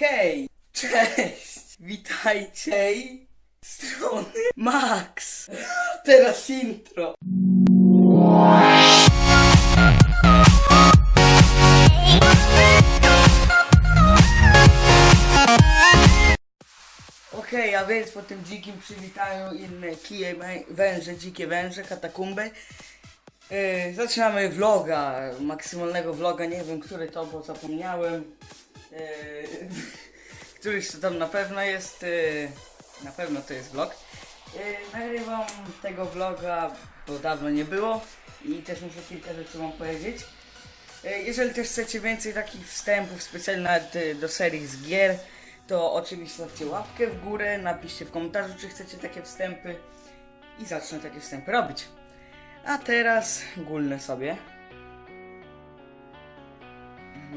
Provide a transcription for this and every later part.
Hej! Cześć! Witajcie! Strony Max! Teraz intro! Okej, a więc po tym dzikim przywitaniu inne kije, węże, dzikie węże, katakumby. Yy, zaczynamy vloga, maksymalnego vloga, nie wiem który to, bo zapomniałem. Yy, któryś to tam na pewno jest, yy, na pewno to jest vlog. Yy, nagrywam tego vloga, bo dawno nie było i też muszę kilka rzeczy wam powiedzieć. Yy, jeżeli też chcecie więcej takich wstępów yy, do serii z gier, to oczywiście zostawcie łapkę w górę, napiszcie w komentarzu, czy chcecie takie wstępy i zacznę takie wstępy robić. A teraz gulnę sobie.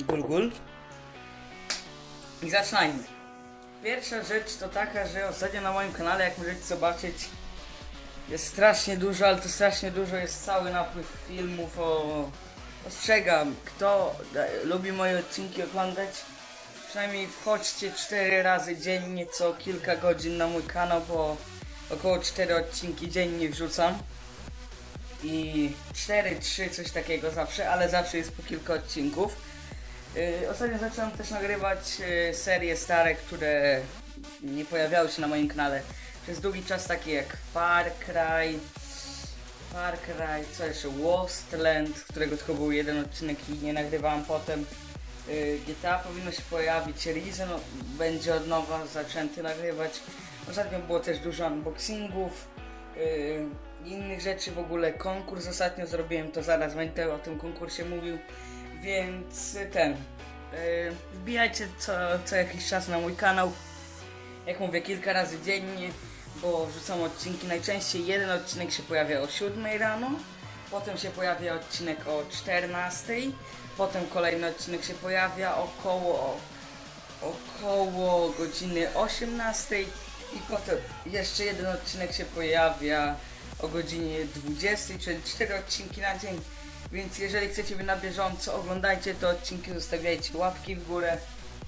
Gul, gul. I zaczynajmy. Pierwsza rzecz to taka, że ostatnio na moim kanale, jak możecie zobaczyć, jest strasznie dużo, ale to strasznie dużo jest cały napływ filmów o... Ostrzegam, kto lubi moje odcinki oglądać, przynajmniej wchodźcie 4 razy dziennie, co kilka godzin na mój kanał, bo około 4 odcinki dziennie wrzucam i 4, 3, coś takiego zawsze, ale zawsze jest po kilka odcinków. Yy, ostatnio zacząłem też nagrywać yy, serie stare, które nie pojawiały się na moim kanale przez długi czas, takie jak Far Cry, Far Cry, co jeszcze, Wasteland, którego tylko był jeden odcinek i nie nagrywałem potem. Yy, GTA powinno się pojawić, Reason będzie od nowa zaczęty nagrywać. Ostatnio było też dużo unboxingów, innych rzeczy, w ogóle konkurs ostatnio zrobiłem, to zaraz będę o tym konkursie mówił, więc ten, yy, wbijajcie co, co jakiś czas na mój kanał, jak mówię, kilka razy dziennie, bo wrzucam odcinki, najczęściej jeden odcinek się pojawia o 7 rano, potem się pojawia odcinek o 14, potem kolejny odcinek się pojawia około około godziny 18 i potem jeszcze jeden odcinek się pojawia o godzinie 20, czyli 4 odcinki na dzień. Więc jeżeli chcecie być na bieżąco, oglądajcie te odcinki, zostawiajcie łapki w górę.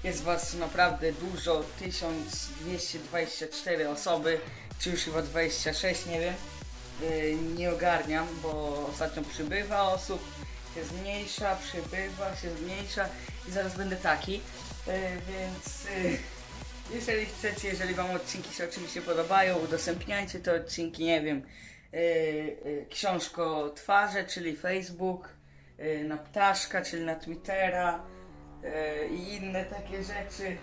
Jest was naprawdę dużo, 1224 osoby, czy już chyba 26, nie wiem. Yy, nie ogarniam, bo ostatnio przybywa osób, się zmniejsza, przybywa, się zmniejsza i zaraz będę taki. Yy, więc yy, jeżeli chcecie, jeżeli wam odcinki się oczywiście podobają, udostępniajcie te odcinki, nie wiem, yy, yy, książko twarze, czyli Facebook, yy, na ptaszka, czyli na Twittera i inne takie rzeczy.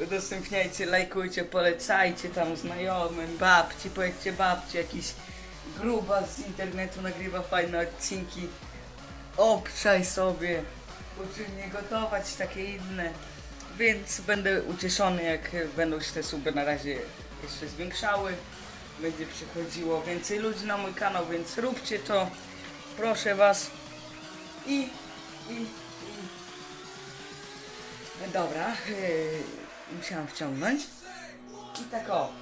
Udostępniajcie, lajkujcie, polecajcie tam znajomym, babci, powiedzcie babci, jakiś gruba z internetu nagrywa fajne odcinki. Obczaj sobie, uczy mnie gotować, takie inne. Więc będę ucieszony, jak będą się te suby na razie jeszcze zwiększały. Będzie przychodziło więcej ludzi na mój kanał, więc róbcie to. Proszę was. I, i, i. Dobra, yy, musiałam wciągnąć. I tak o.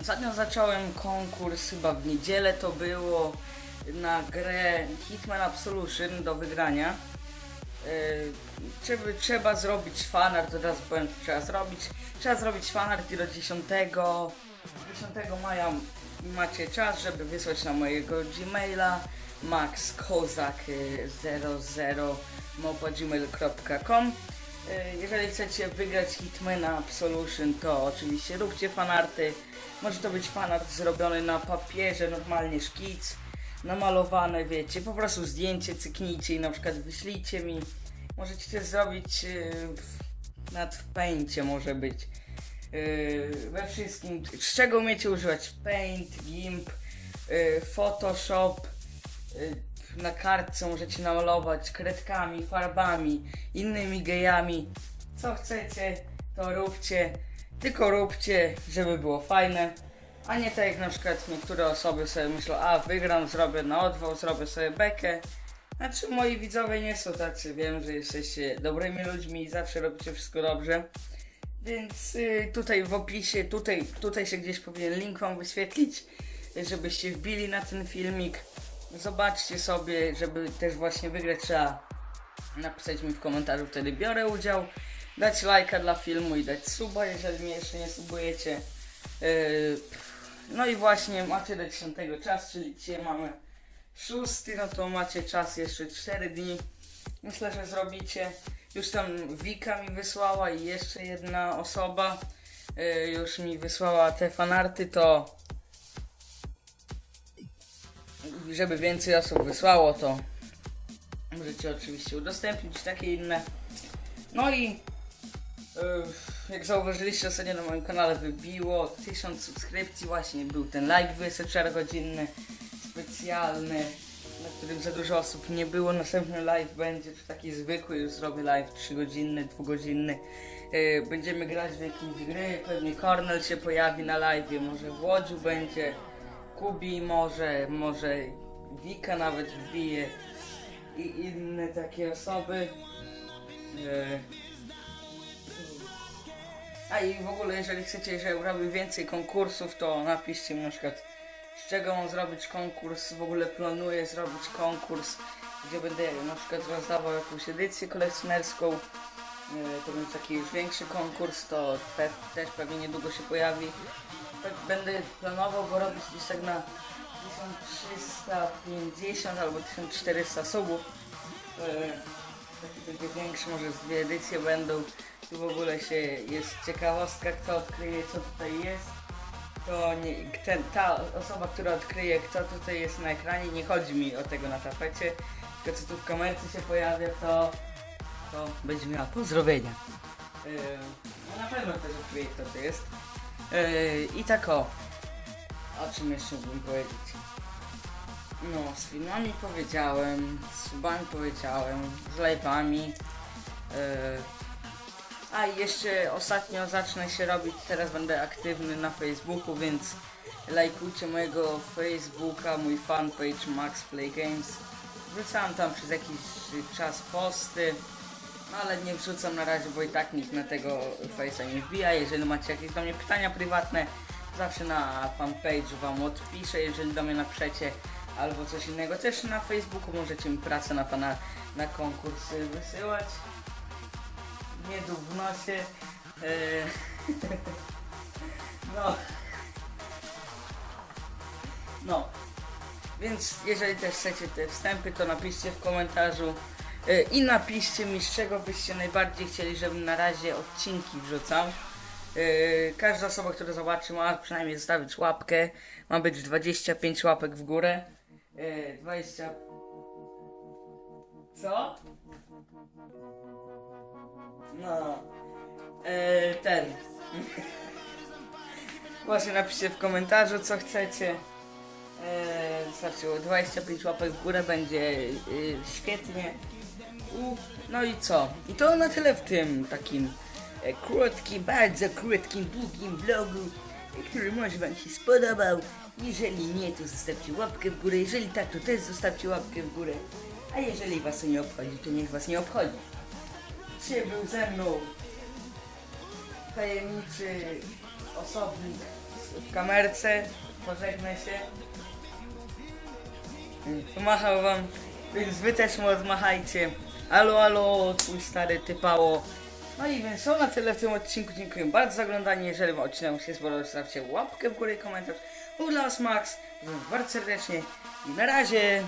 Ostatnio zacząłem konkurs, chyba w niedzielę to było, na grę Hitman Absolution do wygrania. Yy, trzeba, zrobić fanart, od razu powiem co trzeba zrobić. Trzeba zrobić fanart do 10, 10 maja macie czas, żeby wysłać na mojego Gmaila maxkozak00gmail.com Yy, Jeżeli chcecie wygrać Hitmana Absolution, to oczywiście róbcie fanarty. Może to być fanart zrobiony na papierze, normalnie szkic, namalowane, wiecie, po prostu zdjęcie cyknijcie i na przykład wyślijcie mi. Możecie też zrobić yy, w, w Paincie może być. Yy, we wszystkim, z czego umiecie używać? Paint, Gimp, yy, Photoshop, yy, na kartce możecie namalować kredkami, farbami, innymi gejami. Co chcecie, to róbcie. Tylko róbcie, żeby było fajne. A nie tak jak na przykład niektóre osoby sobie myślą, a wygram, zrobię na odwał, zrobię sobie bekę. Znaczy moi widzowie nie są tacy, wiem, że jesteście dobrymi ludźmi i zawsze robicie wszystko dobrze. Więc y, tutaj w opisie, tutaj, tutaj się gdzieś powinien link wam wyświetlić, y, żebyście wbili na ten filmik. Zobaczcie sobie, żeby też właśnie wygrać trzeba napisać mi w komentarzu, wtedy biorę udział. dać lajka dla filmu i dać suba, jeżeli mnie jeszcze nie subujecie. Yy, no i właśnie macie do 10 czas, czyli dzisiaj mamy 6, no to macie czas jeszcze 4 dni. Myślę, że zrobicie. Już tam Wika mi wysłała i jeszcze jedna osoba yy, już mi wysłała te fanarty, to żeby więcej osób wysłało, to możecie oczywiście udostępnić takie inne. No i yy, jak zauważyliście ostatnio na moim kanale wybiło 1000 subskrypcji, właśnie był ten live 24 godzinny, specjalny, na którym za dużo osób nie było. Następny live będzie czy taki zwykły, już zrobię live 3 godzinny, 2 godzinny. Yy, będziemy grać w jakieś gry, pewnie Cornel się pojawi na live, może w Łodziu będzie, Kubi może, może Wika nawet wbije i inne takie osoby. Yy. A i w ogóle, jeżeli chcecie, żebym robił więcej konkursów, to napiszcie mi na przykład, czego mam zrobić konkurs. W ogóle planuję zrobić konkurs, gdzie będę na przykład rozdawał jakąś edycję kolekcjonerską. Yy, To będzie taki już większy konkurs, to pe też pewnie niedługo się pojawi. Tak będę planował go robić tak na 1350 albo 1400 subów. Yy, Taki będzie większy, może z dwie edycje będą. Tu w ogóle się jest ciekawostka, kto odkryje co tutaj jest. To nie, ten, ta osoba, która odkryje kto tutaj jest na ekranie, nie chodzi mi o tego na tapecie, tylko co tu w kamerce się pojawia, to, to będzie miała pozdrowienia. Yy, no na pewno też odkryje kto to jest. Yy, I tak o. O czym jeszcze mógłbym powiedzieć? No, z filmami powiedziałem, z subami powiedziałem, z live'ami. Yy. A i jeszcze ostatnio zacznę się robić, teraz będę aktywny na Facebooku, więc lajkujcie mojego Facebooka, mój fanpage Max Play Games. Wrzucałem tam przez jakiś czas posty, no ale nie wrzucam na razie, bo i tak nikt na tego Face'a nie wbija. Jeżeli macie jakieś do mnie pytania prywatne, zawsze na fanpage wam odpiszę, jeżeli do mnie napiszecie albo coś innego. Też na Facebooku możecie mi pracę na pana na konkursy wysyłać. Miedu w nosie. Eee, no. No. Więc jeżeli też chcecie te wstępy, to napiszcie w komentarzu e, i napiszcie mi, z czego byście najbardziej chcieli, żebym na razie odcinki wrzucał. E, Każda osoba, która zobaczy, ma przynajmniej zostawić łapkę. Ma być 25 łapek w górę. E, 20. Co? No. E, ten. Właśnie napiszcie w komentarzu, co chcecie. E, Wystarczy 25 łapek w górę, będzie e, świetnie. U, no i co? I to na tyle w tym takim e, krótkim, bardzo krótkim, długim vlogu, który może Wam się spodobał. Jeżeli nie, to zostawcie łapkę w górę. Jeżeli tak, to też zostawcie łapkę w górę. A jeżeli Was to nie obchodzi, to niech Was nie obchodzi. Dzisiaj był ze mną tajemniczy osobnik w kamerce. Pożegnaj się. Pomachał wam, więc wy też mu odmachajcie. Alo, alo, twój stary typało. No i więc to na tyle w tym odcinku. Dziękuję bardzo za oglądanie. Jeżeli wam odcinek się spodobał, zostawcie łapkę w górę i komentarz. Był dla was Max. Bardzo serdecznie i na razie.